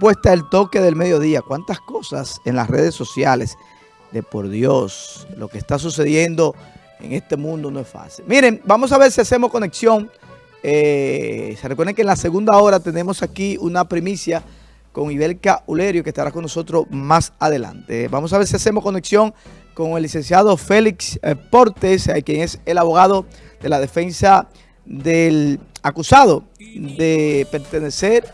puesta el toque del mediodía. ¿Cuántas cosas en las redes sociales? De por Dios, lo que está sucediendo en este mundo no es fácil. Miren, vamos a ver si hacemos conexión. Eh, se recuerden que en la segunda hora tenemos aquí una primicia con Ibelka Ulerio que estará con nosotros más adelante. Vamos a ver si hacemos conexión con el licenciado Félix eh, Portes, eh, quien es el abogado de la defensa del acusado de pertenecer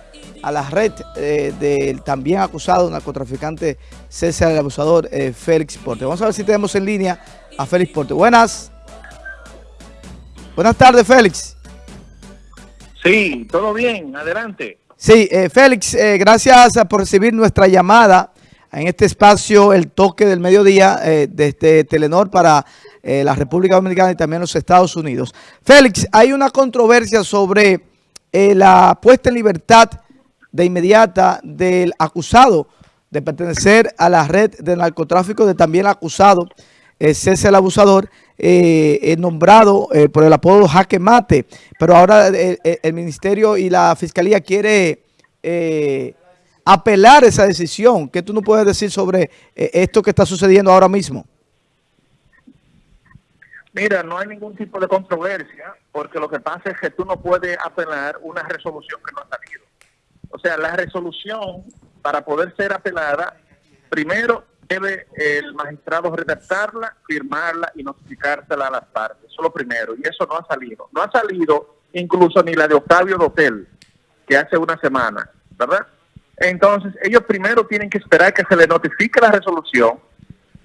a la red eh, del también acusado narcotraficante César el abusador eh, Félix Porte. Vamos a ver si tenemos en línea a Félix Porte. Buenas. Buenas tardes, Félix. Sí, todo bien, adelante. Sí, eh, Félix, gracias por recibir nuestra llamada en este espacio, el toque del mediodía desde Telenor para la República Dominicana y también los Estados Unidos. Félix, hay una controversia sobre la puesta en libertad de inmediata del acusado de pertenecer a la red de narcotráfico, de también acusado eh, César el Abusador, eh, eh, nombrado eh, por el apodo Jaque Mate, pero ahora el Ministerio y la Fiscalía quiere apelar esa decisión. ¿Qué tú no puedes decir sobre esto que está sucediendo ahora mismo? Mira, no hay ningún tipo de controversia, porque lo que pasa es que tú no puedes apelar una resolución que no ha salido. O sea, la resolución, para poder ser apelada, primero debe el magistrado redactarla, firmarla y notificársela a las partes. Eso es lo primero, y eso no ha salido. No ha salido incluso ni la de Octavio Dotel, que hace una semana, ¿verdad? Entonces, ellos primero tienen que esperar que se le notifique la resolución.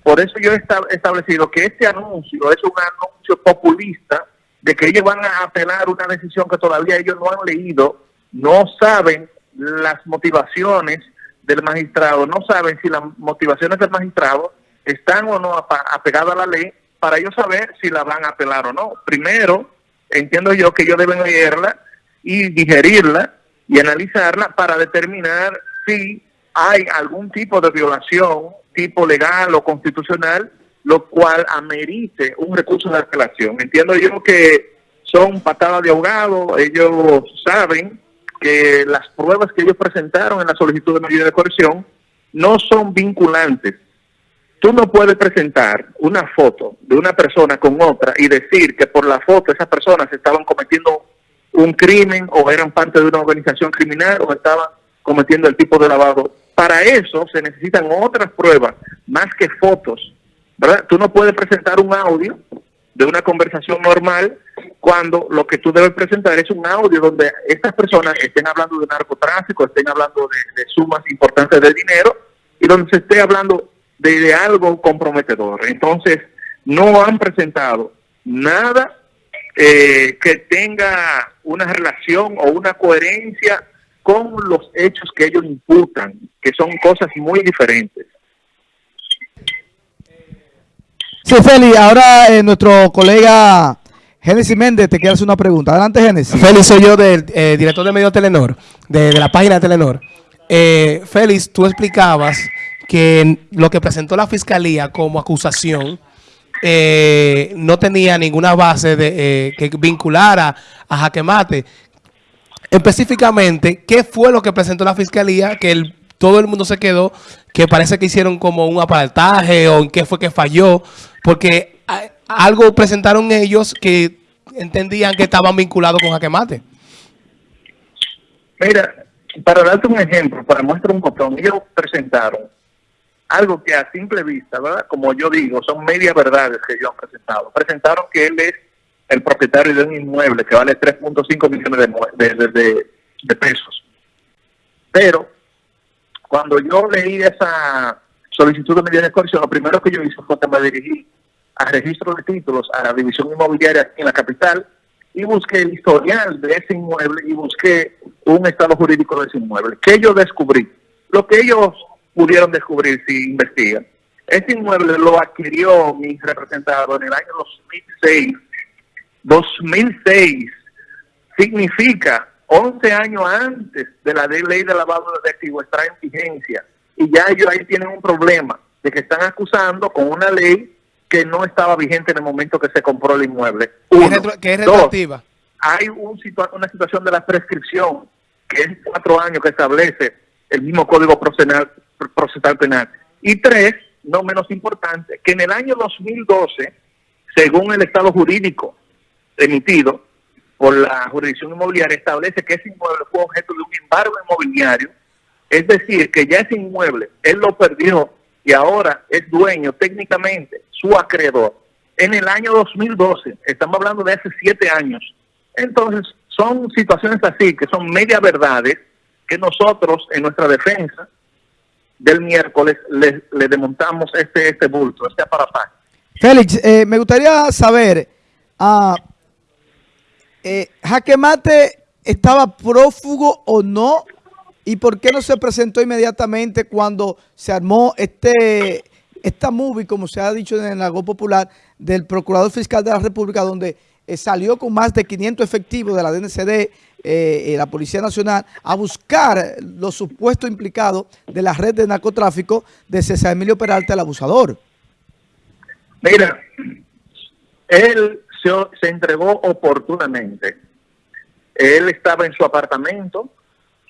Por eso yo he esta- establecido que este anuncio es un anuncio populista de que ellos van a apelar una decisión que todavía ellos no han leído, no saben las motivaciones del magistrado, no saben si las motivaciones del magistrado están o no apegadas a la ley para ellos saber si la van a apelar o no. Primero, entiendo yo que ellos deben leerla y digerirla y analizarla para determinar si hay algún tipo de violación, tipo legal o constitucional, lo cual amerite un recurso de apelación. Entiendo yo que son patadas de ahogado, ellos saben que las pruebas que ellos presentaron en la solicitud de medida de coerción no son vinculantes. Tú no puedes presentar una foto de una persona con otra y decir que por la foto esas personas estaban cometiendo un crimen o eran parte de una organización criminal o estaban cometiendo el tipo de lavado. Para eso se necesitan otras pruebas, más que fotos. ¿verdad? Tú no puedes presentar un audio de una conversación normal cuando lo que tú debes presentar es un audio donde estas personas estén hablando de narcotráfico, estén hablando de, sumas importantes de dinero y donde se esté hablando de, de algo comprometedor. Entonces, no han presentado nada eh, que tenga una relación o una coherencia con los hechos que ellos imputan, que son cosas muy diferentes. Sí, Félix, ahora eh, nuestro colega Génesis Méndez te quiere hacer una pregunta. Adelante, Génesis. Félix, soy yo, del eh, director de medio Telenor, de, la página de Telenor. Eh, Félix, tú explicabas que lo que presentó la fiscalía como acusación eh, no tenía ninguna base de, que vinculara a Jaque Mate. Específicamente, ¿qué fue lo que presentó la fiscalía? Que todo el mundo se quedó, que parece que hicieron como un apartaje o en qué fue que falló, porque algo presentaron ellos que entendían que estaban vinculados con Jaque Mate. Mira, para darte un ejemplo, para mostrar un botón, ellos presentaron algo que a simple vista, ¿verdad? Como yo digo, son media verdades que ellos han presentado. Presentaron que él es el propietario de un inmueble que vale 3.5 millones de pesos. Pero cuando yo leí esa solicitud de medida de coerción, lo primero que yo hice fue que me dirigí al registro de títulos, a la división inmobiliaria en la capital, y busqué el historial de ese inmueble y busqué un estado jurídico de ese inmueble. ¿Qué yo descubrí? Lo que ellos pudieron descubrir si investigan. Ese inmueble lo adquirió mi representado en el año 2006. 2006 significa 11 años antes de la ley de lavado de activos está en vigencia y ya ellos ahí tienen un problema de que están acusando con una ley que no estaba vigente en el momento que se compró el inmueble. Uno. que es Dos, retroactiva. hay un situa- una situación de la prescripción que es cuatro años que establece el mismo Código Procesal, procesal Penal. Y tres, no menos importante, que en el año 2012, según el estado jurídico emitido por la jurisdicción inmobiliaria, establece que ese inmueble fue objeto de un embargo inmobiliario, es decir, que ya ese inmueble él lo perdió y ahora es dueño técnicamente, su acreedor. En el año 2012, estamos hablando de hace siete años. Entonces, son situaciones así, que son media verdades, que nosotros en nuestra defensa del miércoles le, le desmontamos este, este bulto, este aparataje. Félix, eh, me gustaría saber, uh, ¿Jaque Mate estaba prófugo o no? ¿Y por qué no se presentó inmediatamente cuando se armó este esta movie, como se ha dicho en el algo popular, del Procurador Fiscal de la República, donde eh, salió con más de 500 efectivos de la DNCD, eh, la Policía Nacional, a buscar los supuestos implicados de la red de narcotráfico de César Emilio Peralta, el abusador. Mira, él se entregó oportunamente. Él estaba en su apartamento,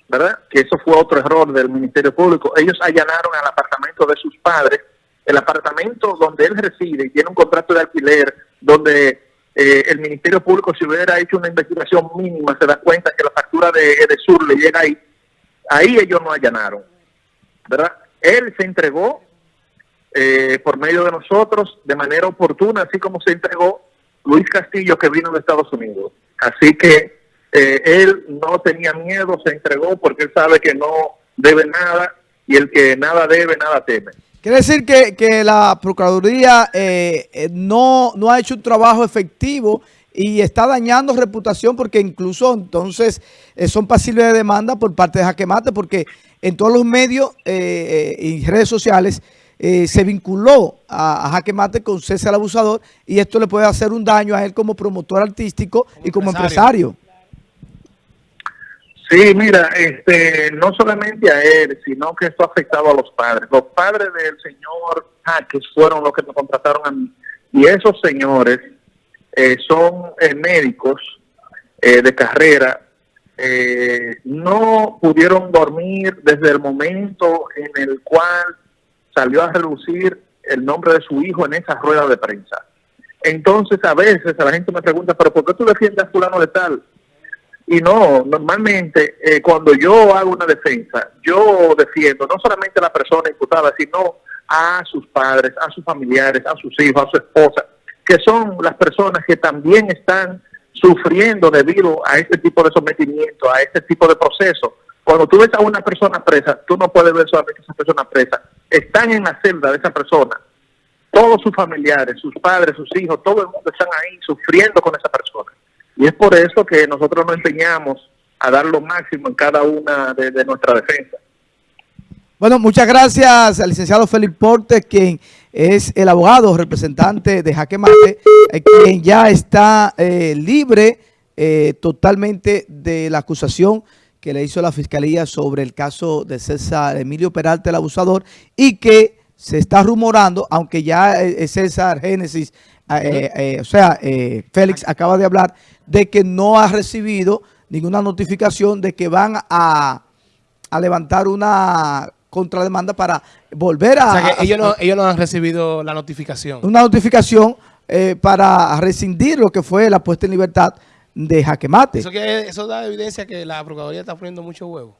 ¿verdad? Que eso fue otro error del Ministerio Público. Ellos allanaron al apartamento de sus padres, el apartamento donde él reside y tiene un contrato de alquiler, donde eh, el Ministerio Público, si hubiera hecho una investigación mínima, se da cuenta que la factura de Edesur le llega ahí. Ahí ellos no allanaron, ¿verdad? Él se entregó eh, por medio de nosotros de manera oportuna, así como se entregó Luis Castillo, que vino de Estados Unidos. Así que eh, él no tenía miedo, se entregó porque él sabe que no debe nada y el que nada debe, nada teme. Quiere decir que, que la Procuraduría eh, eh, no, no ha hecho un trabajo efectivo y está dañando reputación porque incluso entonces eh, son pasibles de demanda por parte de Jaquemate porque en todos los medios y redes sociales se vinculó a, a Jaquemate con César Abusador y esto le puede hacer un daño a él como promotor artístico y como empresario. Sí, mira, este, no solamente a él, sino que esto ha afectado a los padres. Los padres del señor Jaques fueron los que me contrataron a mí. Y esos señores eh, son eh, médicos eh, de carrera. no pudieron dormir desde el momento en el cual salió a reducir el nombre de su hijo en esa rueda de prensa. Entonces, a veces a la gente me pregunta, ¿pero por qué tú defiendes a fulano de tal? Y no, normalmente eh, cuando yo hago una defensa, yo defiendo no solamente a la persona imputada, sino a sus padres, a sus familiares, a sus hijos, a su esposa, que son las personas que también están sufriendo debido a este tipo de sometimiento, a este tipo de proceso. Cuando tú ves a una persona presa, tú no puedes ver solamente a esa persona presa. Están en la celda de esa persona. Todos sus familiares, sus padres, sus hijos, todo el mundo están ahí sufriendo con esa persona. Y es por eso que nosotros nos empeñamos a dar lo máximo en cada una de, nuestra defensa. Bueno, muchas gracias al licenciado Felipe Porte, quien es el abogado representante de Jaque Mate, eh, quien ya está eh, libre eh, totalmente de la acusación que le hizo la Fiscalía sobre el caso de César Emilio Peralta, el abusador, y que se está rumorando, aunque ya César Génesis, o sea, Félix acaba de hablar, de que no ha recibido ninguna notificación de que van a, levantar una contrademanda para volver a... O sea que ellos, no, ellos no han recibido la notificación. Una notificación eh, para rescindir lo que fue la puesta en libertad de Jaquemate. Eso, que, eso da evidencia que la Procuraduría está poniendo mucho huevo.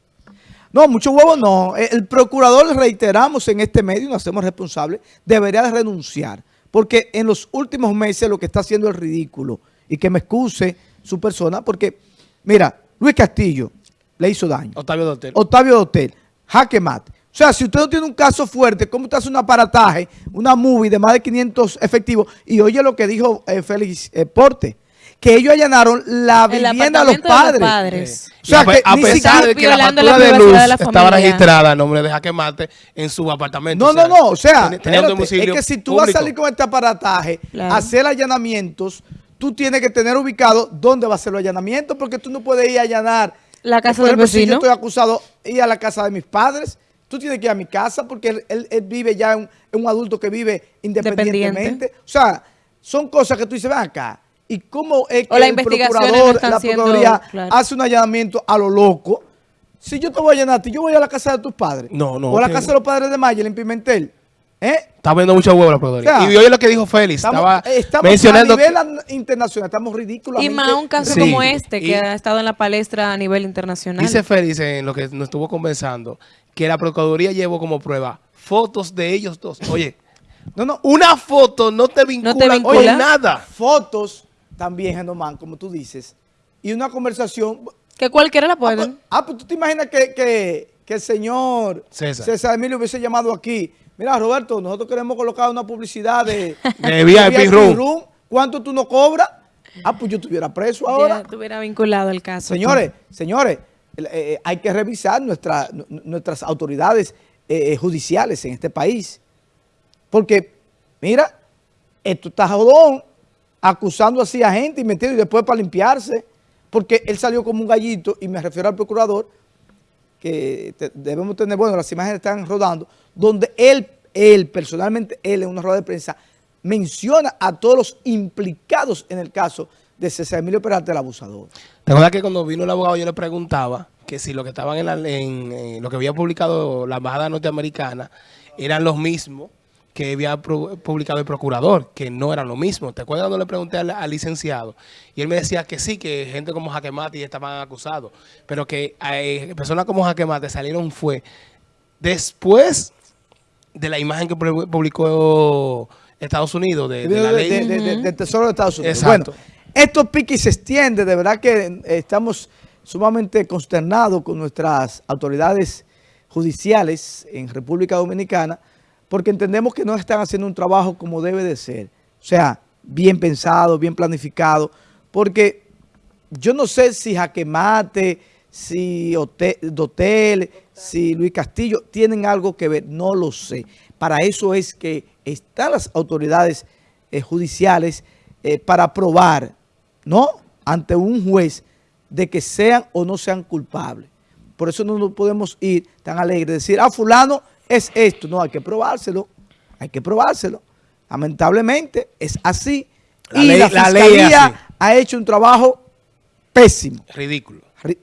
No, mucho huevo no. El procurador, reiteramos en este medio, nos hacemos responsables, debería de renunciar. Porque en los últimos meses lo que está haciendo es ridículo y que me excuse su persona, porque, mira, Luis Castillo le hizo daño. Octavio Dotel. Octavio Dotel, jaque mate. O sea, si usted no tiene un caso fuerte, ¿cómo usted hace un aparataje, una movie de más de 500 efectivos? Y oye lo que dijo eh, Félix eh, Porte, que ellos allanaron la vivienda de los padres. O sea, que a pesar de que la factura de luz estaba registrada a nombre de Jaque Mate en su apartamento. No, no, no. O sea, es que si tú vas a salir con este aparataje, hacer allanamientos tú tienes que tener ubicado dónde va a ser el allanamiento, porque tú no puedes ir a allanar. La casa del vecino. Si yo estoy acusado ir a la casa de mis padres, tú tienes que ir a mi casa porque él, vive ya, en un, adulto que vive independientemente. O sea, son cosas que tú dices, ven acá. ¿Y cómo es que la el procurador, la procuraduría hace un allanamiento a lo loco? Si yo te voy a llenar a ti, yo voy a la casa de tus padres. No, no, O a la casa de los padres de Mayer en Pimentel. ¿Eh? Está viendo mucho huevo la Procuraduría. O sea, y oye lo que dijo Félix. Estamos, estaba eh, estamos mencionando a nivel que- internacional, estamos ridículos. Y más un caso Sí. como este, que Y- ha estado en la palestra a nivel internacional. Dice Félix en lo que nos estuvo conversando que la Procuraduría llevó como prueba fotos de ellos dos. Oye, No, no. una foto no te vincula, te vincula. con nada. Fotos también, Genomán, como tú dices. Y una conversación. que cualquiera la Ah, pues, puede. ah, pues tú te imaginas que, que- que el señor César. Emilio hubiese llamado aquí. Mira, Roberto, nosotros queremos colocar una publicidad de, De VIP room. ¿Cuánto tú no cobras? Ah, pues yo estuviera preso ahora. Ya estuviera vinculado el caso. Señores, señores, eh, eh, hay que revisar nuestra- nu- nuestras autoridades eh, judiciales en este país. Porque, mira, esto está jodón, acusando así a gente y metido y después para limpiarse. Porque él salió como un gallito, y me refiero al procurador, que debemos tener, bueno, las imágenes están rodando, donde él, él, personalmente, él en una rueda de prensa, menciona a todos los implicados en el caso de César Emilio Peralta, el abusador. ¿Te acuerdas que cuando vino el abogado yo le preguntaba que si lo que estaban en, la- en- en lo que había publicado la embajada norteamericana eran los mismos que había publicado el procurador, que no eran lo mismo. ¿Te acuerdas cuando le pregunté al, al licenciado? Y él me decía que sí, que gente como Jaquemate estaban acusados, pero que eh, personas como Jaquemate salieron fue después de la imagen que pu- publicó Estados Unidos de, de la ley. de- de- de- del Tesoro de Estados Unidos. Exacto. Bueno, estos piques se extienden, de verdad que eh, estamos sumamente consternados con nuestras autoridades judiciales en República Dominicana, porque entendemos que no están haciendo un trabajo como debe de ser. O sea, bien pensado, bien planificado, porque yo no sé si Jaquemate, si Ote- Dotel, si Luis Castillo tienen algo que ver, no lo sé. Para eso es que están las autoridades eh, judiciales eh, para probar, ¿no? Ante un juez de que sean o no sean culpables. Por eso no nos podemos ir tan alegres, decir, ah, fulano es esto. No, hay que probárselo, hay que probárselo. Lamentablemente es así. La y ley- la fiscalía ha hecho un trabajo pésimo. Ridículo, Ri-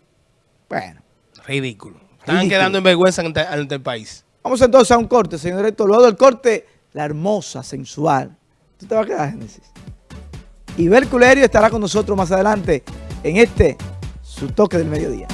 Bueno, ridículo. Están Ridículo. quedando en vergüenza ante, ante el país. vamos entonces a un corte, señor director. Luego del corte, la hermosa, sensual. ¿Tú te vas a quedar, Génesis? Ibel Culerio estará con nosotros más adelante en este, su toque del mediodía.